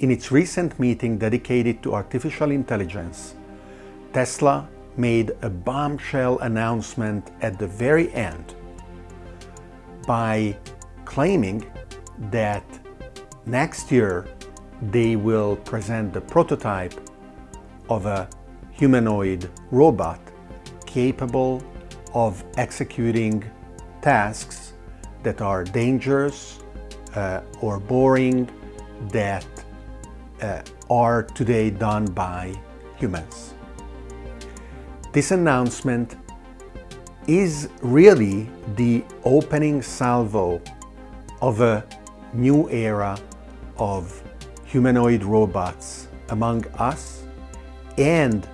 In its recent meeting dedicated to artificial intelligence, Tesla made a bombshell announcement at the very end by claiming that next year they will present the prototype of a humanoid robot capable of executing tasks that are dangerous uh, or boring that uh, are today done by humans. This announcement is really the opening salvo of a new era of humanoid robots among us and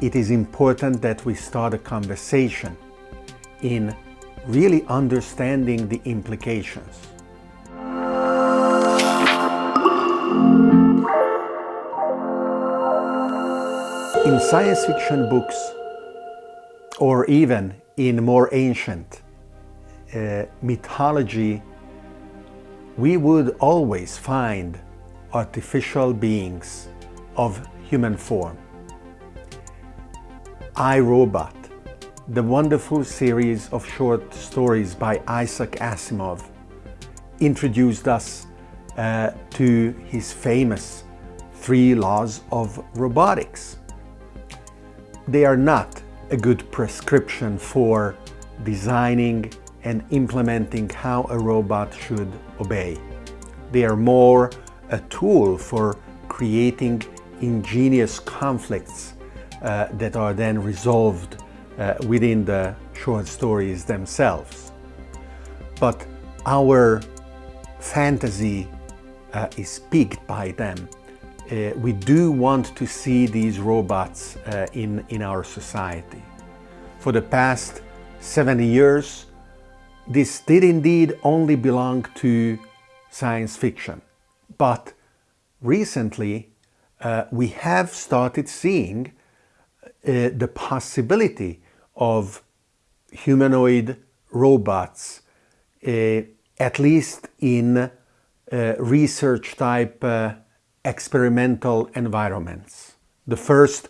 it is important that we start a conversation in really understanding the implications. In science fiction books, or even in more ancient uh, mythology, we would always find artificial beings of human form. I, Robot, the wonderful series of short stories by Isaac Asimov, introduced us uh, to his famous three laws of robotics. They are not a good prescription for designing and implementing how a robot should obey. They are more a tool for creating ingenious conflicts uh, that are then resolved uh, within the short stories themselves. But our fantasy uh, is piqued by them. Uh, we do want to see these robots uh, in, in our society. For the past 70 years, this did indeed only belong to science fiction. But recently, uh, we have started seeing uh, the possibility of humanoid robots, uh, at least in uh, research type experimental environments. The first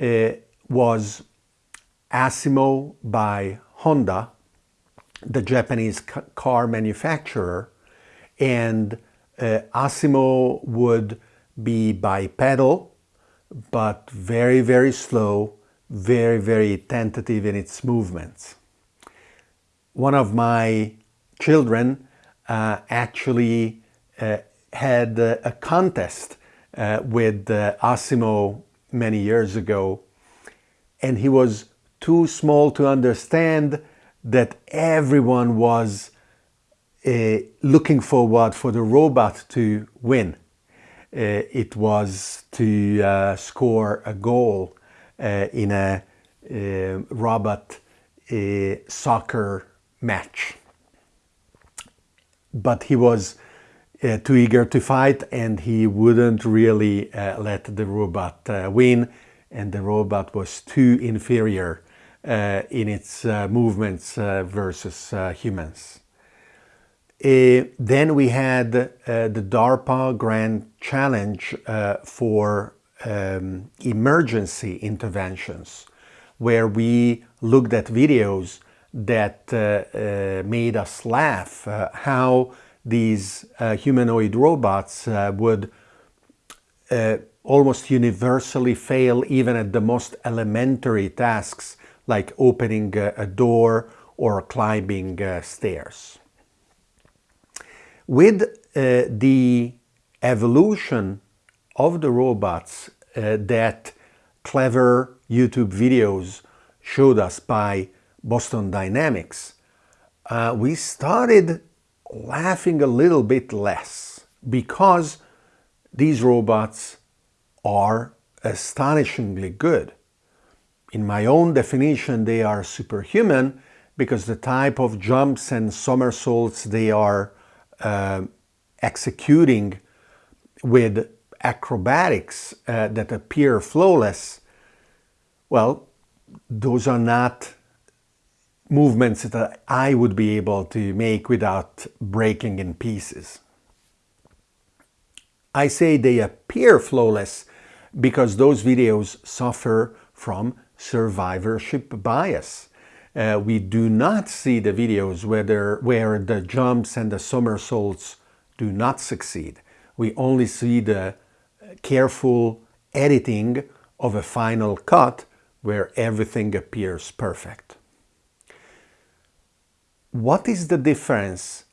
uh, was Asimo by Honda, the Japanese car manufacturer, and Asimo would be bipedal, but very, very slow, very, very tentative in its movements. One of my children uh, actually uh, had a contest uh, with uh, Asimo many years ago, and he was too small to understand that everyone was uh, looking forward for the robot to win. Uh, it was to uh, score a goal uh, in a robot soccer match. But he was uh, too eager to fight and he wouldn't really uh, let the robot uh, win and the robot was too inferior in its movements versus humans. Uh, then we had uh, the DARPA Grand Challenge uh, for um, emergency interventions, where we looked at videos that made us laugh, how these humanoid robots would almost universally fail even at the most elementary tasks like opening a door or climbing stairs. With uh, the evolution of the robots uh, that clever YouTube videos showed us by Boston Dynamics, uh, we started laughing a little bit less because these robots are astonishingly good. In my own definition, they are superhuman because the type of jumps and somersaults they are uh, executing with acrobatics uh, that appear flawless, well, those are not movements that I would be able to make without breaking in pieces. I say they appear flawless because those videos suffer from survivorship bias. Uh, we do not see the videos where, where the jumps and the somersaults do not succeed. We only see the careful editing of a final cut where everything appears perfect. What is the difference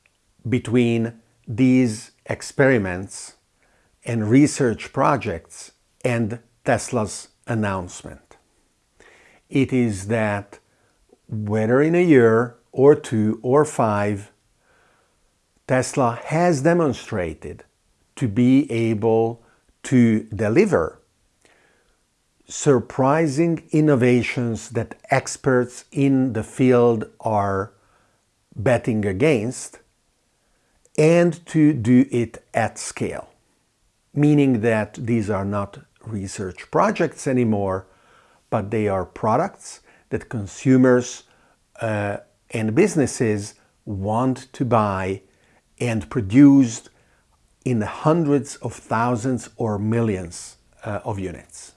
between these experiments and research projects and Tesla's announcement? It is that whether in a year or two or five, Tesla has demonstrated to be able to deliver surprising innovations that experts in the field are betting against and to do it at scale, meaning that these are not research projects anymore, but they are products that consumers uh, and businesses want to buy and produced in hundreds of thousands or millions uh, of units.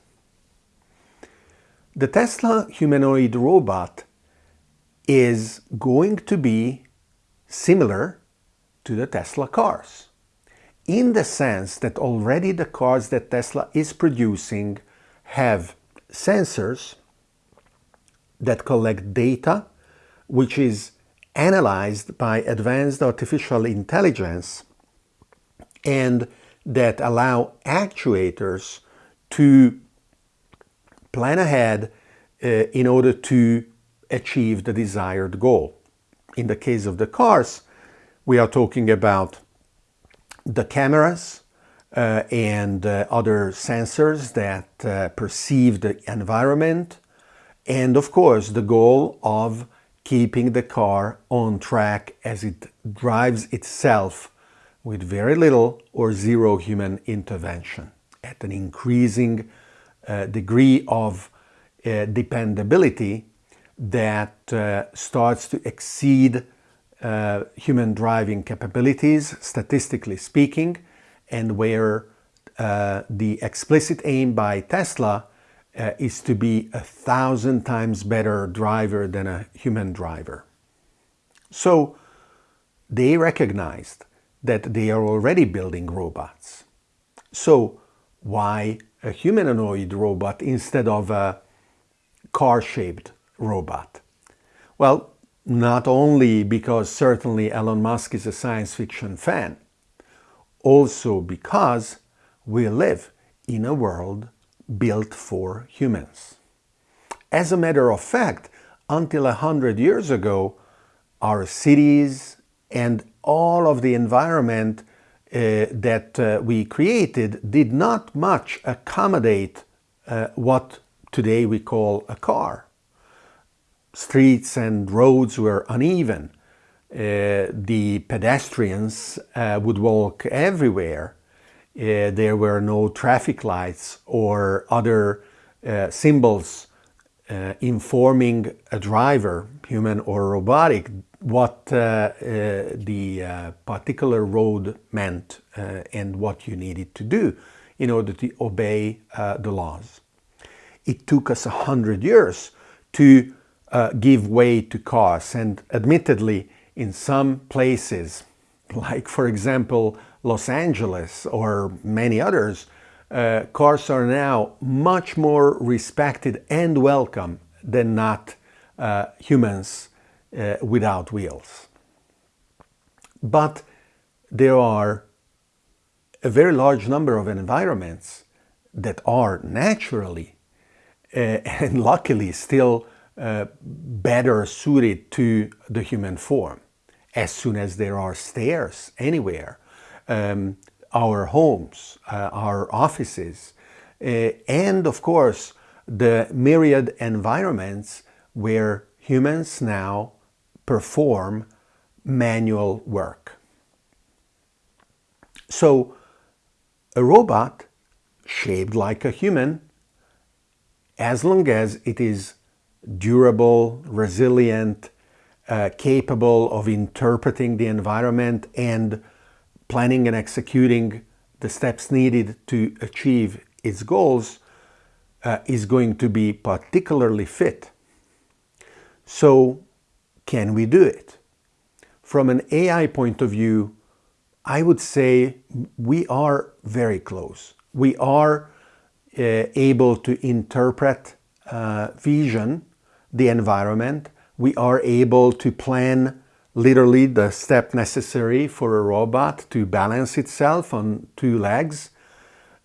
The Tesla humanoid robot is going to be similar to the Tesla cars in the sense that already the cars that Tesla is producing have sensors that collect data which is analyzed by advanced artificial intelligence and that allow actuators to plan ahead uh, in order to achieve the desired goal. In the case of the cars, we are talking about the cameras uh, and uh, other sensors that uh, perceive the environment and of course the goal of keeping the car on track as it drives itself with very little or zero human intervention at an increasing uh, degree of uh, dependability that uh, starts to exceed uh, human driving capabilities, statistically speaking, and where uh, the explicit aim by Tesla uh, is to be a thousand times better driver than a human driver. So they recognized that they are already building robots. So why a humanoid robot instead of a car-shaped robot? Well, not only because certainly Elon Musk is a science fiction fan, also because we live in a world built for humans. As a matter of fact, until a hundred years ago, our cities and all of the environment uh, that uh, we created did not much accommodate uh, what today we call a car. Streets and roads were uneven. Uh, the pedestrians uh, would walk everywhere uh, there were no traffic lights or other uh, symbols uh, informing a driver, human or robotic, what uh, the particular road meant and what you needed to do in order to obey the laws. It took us a hundred years to give way to cars and admittedly in some places, like for example Los Angeles or many others, uh, cars are now much more respected and welcome than not uh, humans uh, without wheels. But there are a very large number of environments that are naturally uh, and luckily still better suited to the human form. As soon as there are stairs anywhere, um, our homes, uh, our offices, uh, and of course the myriad environments where humans now perform manual work. So a robot shaped like a human, as long as it is durable, resilient, uh, capable of interpreting the environment and planning and executing the steps needed to achieve its goals uh, is going to be particularly fit. So can we do it? From an AI point of view, I would say we are very close. We are uh, able to interpret uh, vision, the environment. We are able to plan literally the step necessary for a robot to balance itself on two legs.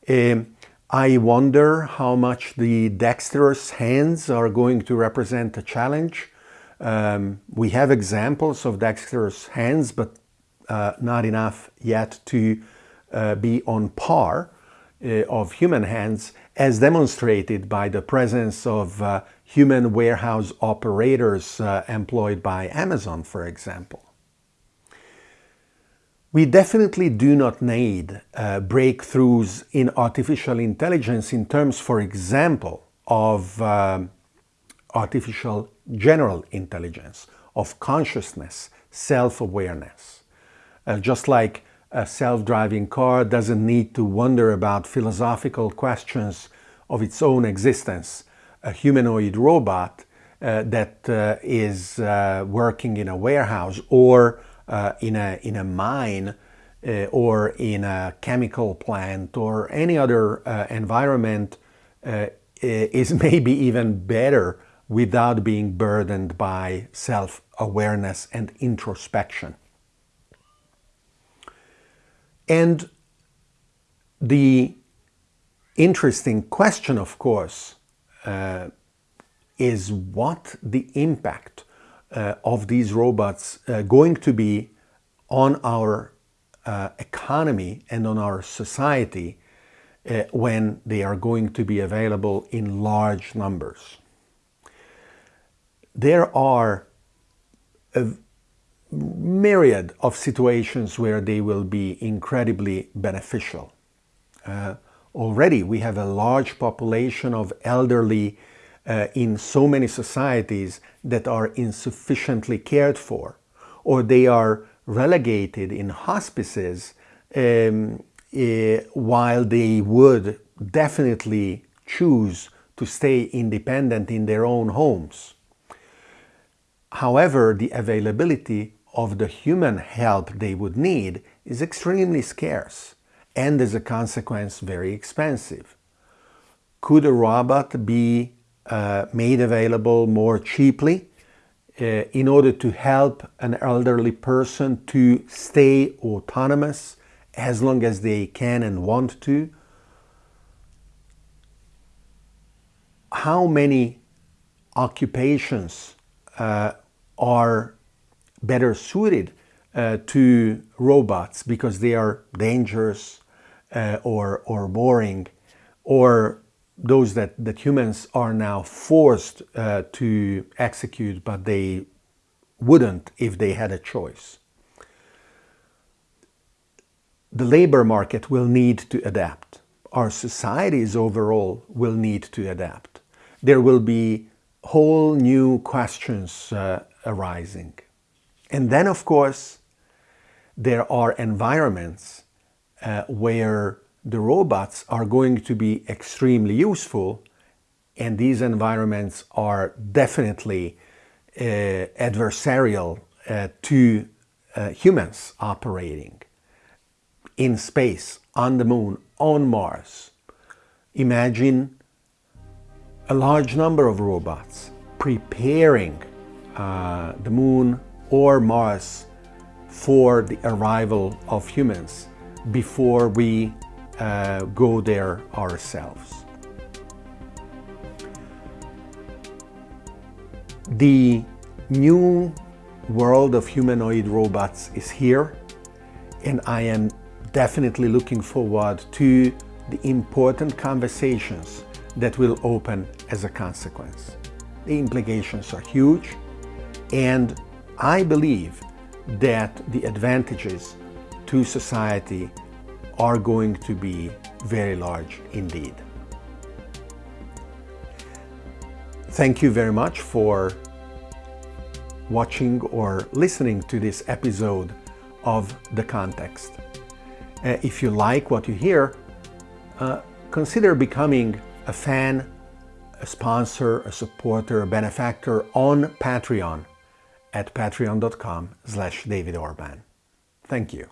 Um, I wonder how much the dexterous hands are going to represent a challenge. Um, we have examples of dexterous hands, but uh, not enough yet to uh, be on par uh, of human hands as demonstrated by the presence of uh, human warehouse operators uh, employed by Amazon, for example. We definitely do not need uh, breakthroughs in artificial intelligence in terms, for example, of um, artificial general intelligence, of consciousness, self-awareness. Uh, just like a self-driving car doesn't need to wonder about philosophical questions of its own existence. A humanoid robot uh, that uh, is uh, working in a warehouse or uh, in, a, in a mine uh, or in a chemical plant or any other uh, environment is maybe even better without being burdened by self-awareness and introspection. And the interesting question, of course, uh, is what the impact uh, of these robots uh, going to be on our uh, economy and on our society uh, when they are going to be available in large numbers. There are a myriad of situations where they will be incredibly beneficial. Uh, already we have a large population of elderly uh, in so many societies that are insufficiently cared for or they are relegated in hospices um, uh, while they would definitely choose to stay independent in their own homes. However, the availability of the human help they would need is extremely scarce and as a consequence very expensive. Could a robot be uh, made available more cheaply uh, in order to help an elderly person to stay autonomous as long as they can and want to? How many occupations uh, are better suited uh, to robots because they are dangerous uh, or, or boring or those that, that humans are now forced uh, to execute but they wouldn't if they had a choice. The labor market will need to adapt. Our societies overall will need to adapt. There will be whole new questions uh, arising. And then, of course, there are environments uh, where the robots are going to be extremely useful and these environments are definitely uh, adversarial uh, to uh, humans operating in space, on the moon, on Mars. Imagine a large number of robots preparing uh, the moon or Mars for the arrival of humans before we uh, go there ourselves. The new world of humanoid robots is here and I am definitely looking forward to the important conversations that will open as a consequence. The implications are huge and I believe that the advantages to society are going to be very large indeed. Thank you very much for watching or listening to this episode of The Context. Uh, if you like what you hear, uh, consider becoming a fan, a sponsor, a supporter, a benefactor on Patreon at patreon.com slash David Orban. Thank you.